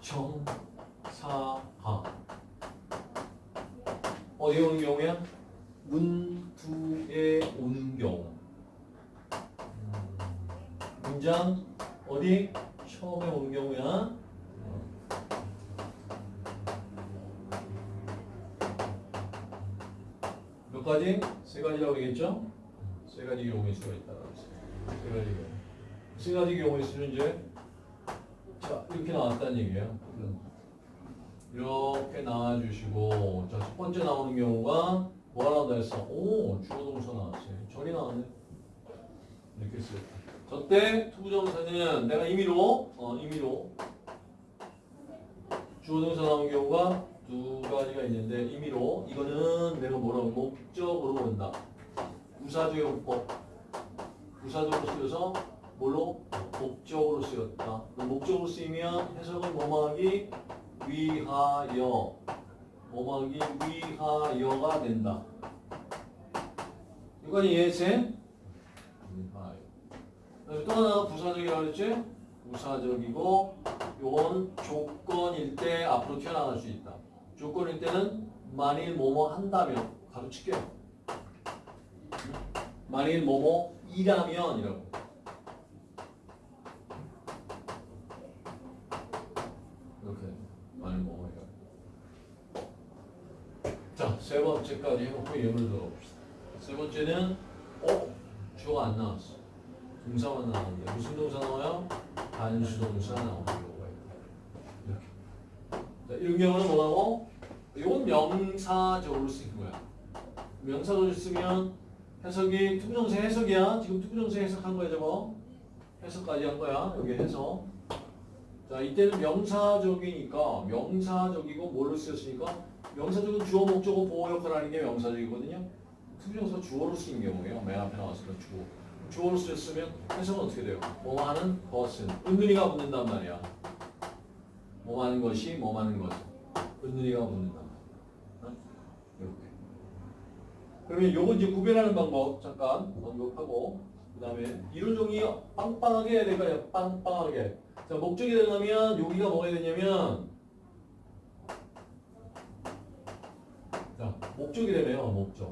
부정사가 어디에 오는 경우야? 문두에 오는 경우 음, 문장 어디? 처음에 오는 경우야 몇 가지? 세 가지라고 그러겠죠? 세 가지 경우일 수가 있다. 세 가지 경우. 세 가지 경우일 수는 이제 자 이렇게 나왔다는 얘기예요. 이렇게 나와주시고 자 첫 번째 나오는 경우가 나온다 했어? 오 주어 동사 나왔어요. 전이 나왔네. 이렇게 쓰. 저때 투부정사는 내가 임의로 어 임의로 주어 동사 나온 경우가 두 가지가 있는데 임의로 이거는 내가 뭐라고 목적으로 본다. 부사적 용법. 부사적으로 쓰여서 뭘로? 목적으로 쓰였다. 목적으로 쓰이면 해석은 뭐뭐하기 위하여 뭐뭐하기 위하여가 된다. 이건 이해했지? 위하여. 또 하나 부사적이라고 그랬지? 부사적이고 요건 조건일 때 앞으로 튀어나갈 수 있다. 조건일 때는 만일 뭐뭐 한다면 가로칠게요. 만일 뭐뭐 이라면 이라고. 이렇게 만일 뭐뭐 이라. 자, 세 번째까지 해놓고 예문을 들어봅시다. 세 번째는 어? 주어가 안 나왔어. 동사만 나왔는데 무슨 동사 나와요? 단수동사 나오는 경우가 있다. 이렇게. 자, 이런 경우는 뭐라고? 이건 명사적으로 쓰인 거야. 명사적으로 쓰면 해석이 to부정사 해석이야. 지금 to부정사 해석한 거야, 저거. 해석까지 한 거야. 여기 해석. 자, 이때는 명사적이니까 명사적이고 뭘로 쓰였으니까 명사적은 주어, 목적어, 보어 역할을 하는 게 명사적이거든요. to부정사 주어로 쓰인 경우예요. 맨 앞에 나왔으니까 주어. 주어로 쓰였으면 해석은 어떻게 돼요? 뭐 하는 것은 은는이가 붙는단 말이야. 뭐 하는 것이 뭐 하는 것은 은근히가 붙는단 말이야. 어? 이렇게. 그러면 요거 이제 구별하는 방법 잠깐 언급하고 그 다음에 이론 종이 빵빵하게 해야 될까요? 빵빵하게. 자 목적이 되려면 여기가 뭐가 되냐면 자 목적이 되네요. 목적.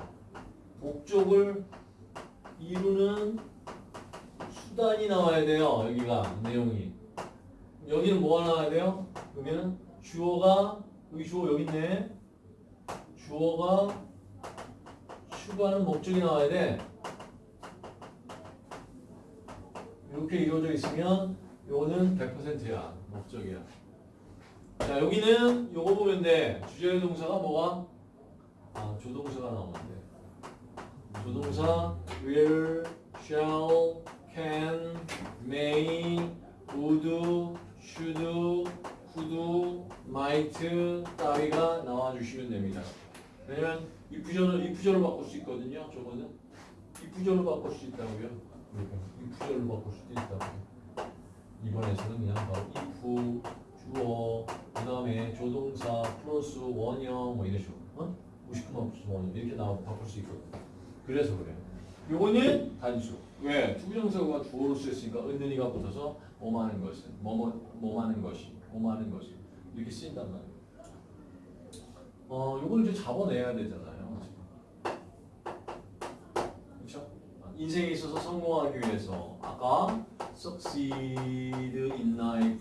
목적을 이루는 수단이 나와야 돼요. 여기가 내용이. 여기는 뭐가 나와야 돼요? 그러면 주어가 여기 주어 여기 있네. 주어가 추구하는 목적이 나와야 돼. 이렇게 이루어져 있으면 요거는 100%야. 목적이야. 자, 여기는 요거 보면 돼. 주제 동사가 뭐가? 아, 조동사가 나오는데. 조동사 will, shall, can, may, would, should, could, might 따위가 나와주시면 됩니다. 왜냐면 이프전을 이프전을 바꿀 수 있거든요. 저거는 이프전을 바꿀 수 있다고요. 이프전을 바꿀 수도 있다고요. 이번에서는 그냥 바로 if 주어 그 다음에 조동사 플러스 원형 뭐 이런 식으로 어? 59만 플러스 원형 이렇게 나와 바꿀 수 있거든요. 그래서 그래요. 요거는 단수. 왜? to부정사가 주어로 쓰였으니까 은는이가 붙어서 뭐하는 것은 뭐뭐 뭐하는 것이 뭐하는 것이 이렇게 쓰인단 말이에요. 어, 요걸 이제 잡아내야 되잖아요. 그렇죠? 인생에 있어서 성공하기 위해서 아까 succeed in life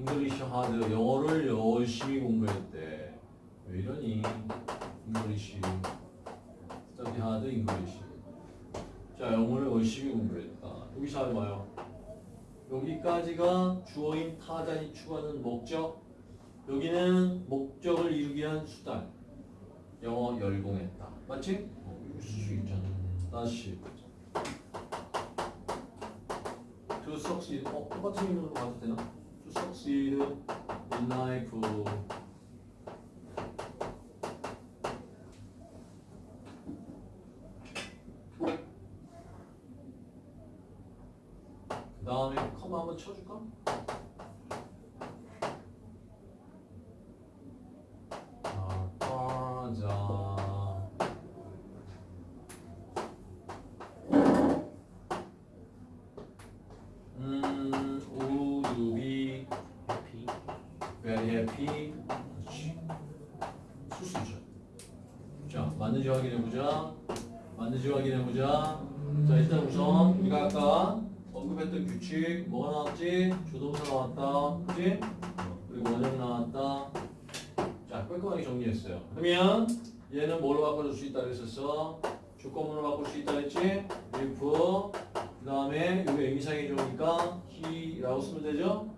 English hard 영어를 열심히 공부했대. 왜 이러니? English. Study hard English. 자 영어를 열심히 공부했다. 여기 잘 봐요. 여기까지가 주어인 타자니 추구하는 목적. 여기는 목적을 이루기 위한 수단. 영어 열공했다. 맞지? 어, 쓸수 있잖아. 다시. to succeed 어 똑같은 이름으로 가도 되나? Life 그 다음에 컴마 한번 쳐줄까? Very happy. 그렇지. 쓸수 있죠. 자, 맞는지 확인해보자. 맞는지 확인해보자. 자, 일단 우선 우리가 아까 언급했던 규칙 뭐가 나왔지? 조동사 나왔다. 그지? 그리고 원형 나왔다. 자, 깔끔하게 정리했어요. 그러면 얘는 뭘로 바꿔줄 수 있다 그랬었어? 조건문으로 바꿀 수 있다 그랬지? if 그 다음에 여기 의미상이 좋으니까 he라고 쓰면 되죠?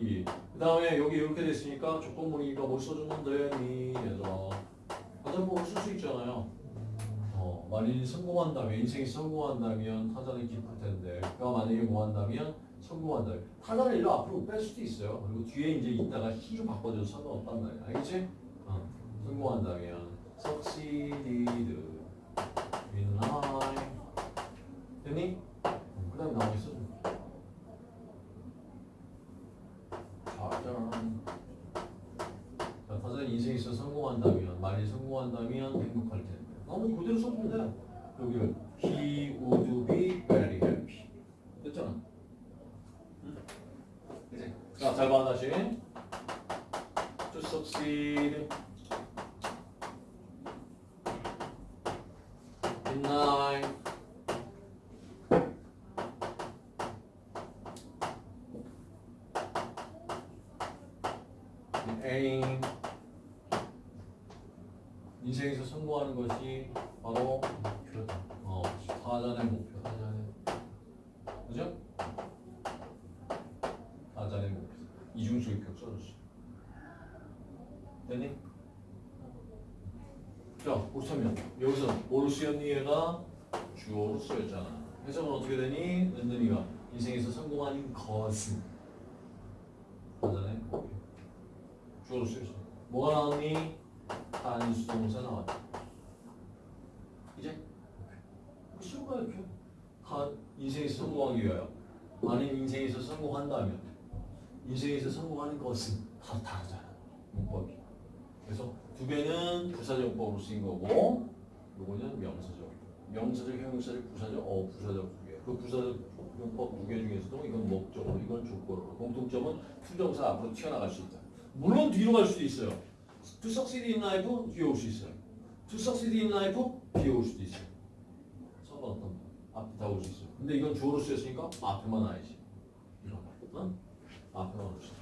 이. 그 다음에 여기 이렇게 됐으니까 조건문이니까 뭘 써줬는데 니 얘들아 타자법을 쓸수 있잖아요. 어, 만일 성공한다면 인생이 성공한다면 타자는 기쁠 텐데 그가 만약에 뭐 한다면 성공한다면 타자를 일로 앞으로 뺄 수도 있어요. 그리고 뒤에 이제 있다가 he로 바꿔줘도 상관없단 말이야. 알겠지? 어, 성공한다면 succeeded in life 됐니? 그 다음에 나와 있어. 자, 타자는 인생에서 성공한다면, 만일 성공한다면 행복할 텐데. 나머지 그대로 써보면 돼. 여기를 he would be very happy. 됐잖아. 응? 그치? 자, 잘 봐, 다시. To succeed in life. Aim 인생에서 성공하는 것이 바로 목표다. 어, 타잔의 목표. 타잔의 그죠? 타잔의 목표. 이중수익격 써줬어. 됐니? 자, 그렇다면 여기서 뭐로 쓰였니 얘가 주어로 쓰였잖아. 해석은 어떻게 되니? 은근이가 인생에서 성공하는 것은 타잔의 목표. 주어로 쓰였어. 뭐가 나왔니? 단수동사 나왔다. 이제 쉬운 거야 이렇게. 한 인생에서 성공하기 위하여. 만약 인생에서 성공한다면 인생에서 성공하는 것은 다 다르잖아. 문법이. 그래서 두 개는 부사적 용법으로 쓰인 거고 요거는 명사적. 명사적, 형용사적, 부사적, 어 부사적. 그 부사적 문법 두 개 중에서도 이건 목적으로, 이건 조건으로. 공통점은 to부정사 앞으로 튀어나갈 수 있다. 물론 뒤로 갈 수도 있어요. To succeed in life 뒤에 올 수 있어요. To succeed in life 뒤에 올 수도 있어요. 거? 앞에 다 올 수 있어요. 근데 이건 주어로 쓰였으니까 앞에만 와야지. 어? 앞에만 올수 있어.